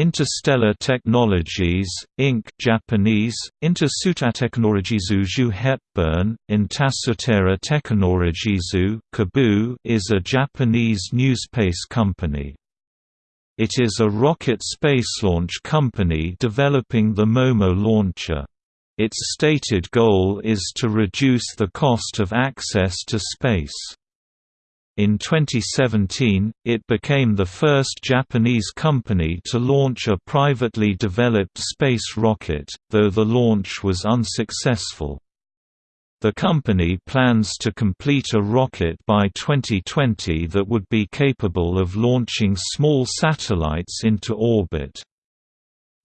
Interstellar Technologies, Inc. Japanese, Intersutateknologizu Hepburn, Intasutera Teknologizu Kabu is a Japanese newspace company. It is a rocket space launch company developing the Momo launcher. Its stated goal is to reduce the cost of access to space. In 2017, it became the first Japanese company to launch a privately developed space rocket, though the launch was unsuccessful. The company plans to complete a rocket by 2020 that would be capable of launching small satellites into orbit.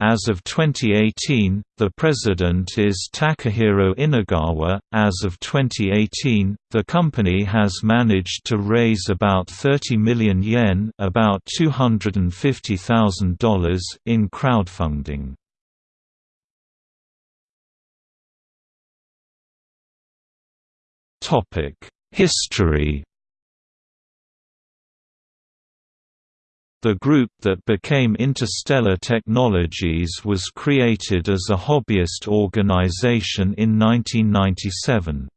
As of 2018, the president is Takahiro Inagawa. As of 2018, the company has managed to raise about 30 million yen, about $250,000 in crowdfunding. Topic: History The group that became Interstellar Technologies was created as a hobbyist organization in 1997.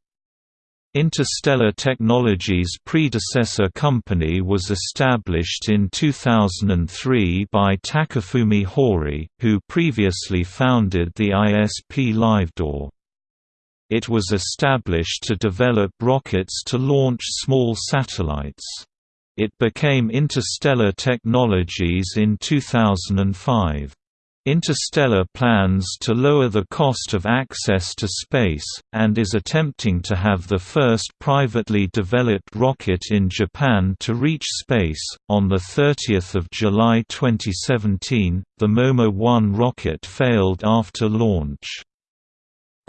Interstellar Technologies' predecessor company was established in 2003 by Takafumi Horie, who previously founded the ISP LiveDoor. It was established to develop rockets to launch small satellites. It became Interstellar Technologies in 2005. Interstellar plans to lower the cost of access to space, and is attempting to have the first privately developed rocket in Japan to reach space. On 30 July 2017, the Momo 1 rocket failed after launch.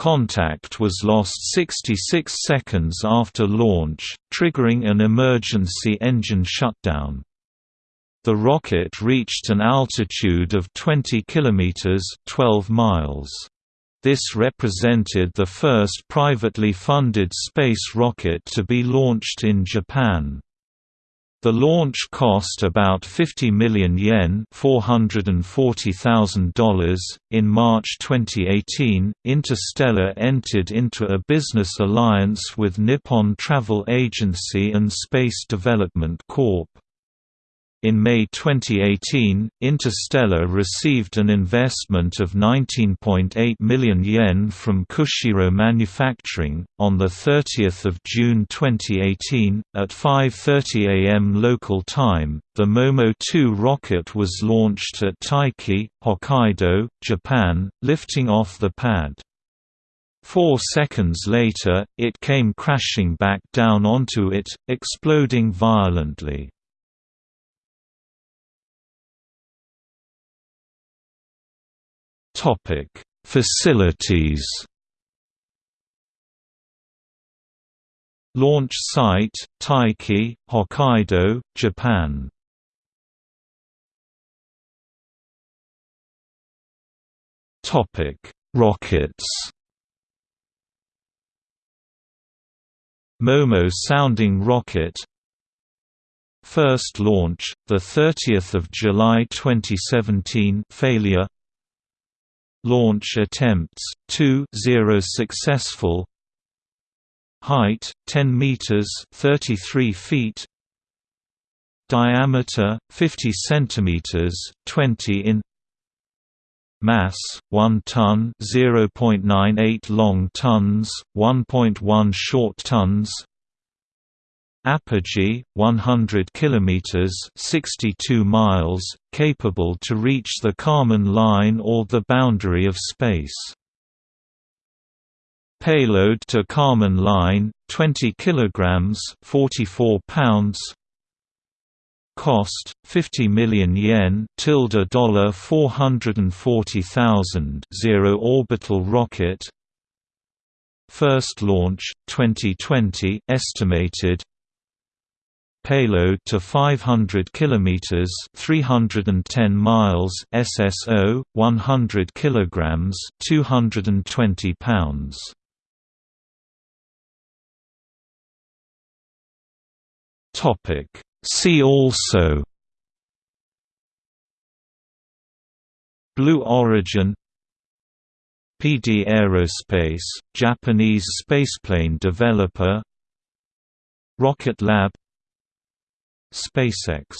Contact was lost 66 seconds after launch, triggering an emergency engine shutdown. The rocket reached an altitude of 20 kilometers (12 miles). This represented the first privately funded space rocket to be launched in Japan. The launch cost about 50 million yen $440,000. .In March 2018, Interstellar entered into a business alliance with Nippon Travel Agency and Space Development Corp. In May 2018, Interstellar received an investment of 19.8 million yen from Kushiro Manufacturing. On the 30th of June 2018, at 5:30 a.m. local time, the Momo 2 rocket was launched at Taiki, Hokkaido, Japan, lifting off the pad. Four seconds later, it came crashing back down onto it, exploding violently. Topic: Facilities. Launch site: Taiki, Hokkaido, Japan. Topic: Rockets. Momo sounding rocket First launch, 30 July 2017 failure Launch attempts 2 0 successful. Height 10 meters 33 feet. Diameter 50 centimeters 20 in. Mass 1 ton 0.98 long tons 1.1 short tons Apogee 100 kilometers 62 miles capable to reach the Kármán line or the boundary of space. Payload to Kármán line 20 kilograms 44 pounds. Cost 50 million yen tilde dollar 440,000 zero orbital rocket. First launch 2020 estimated payload to 500 km 310 miles SSO 100 kg 220 pounds. Topic. See also Blue Origin PD Aerospace, Japanese spaceplane developer Rocket Lab SpaceX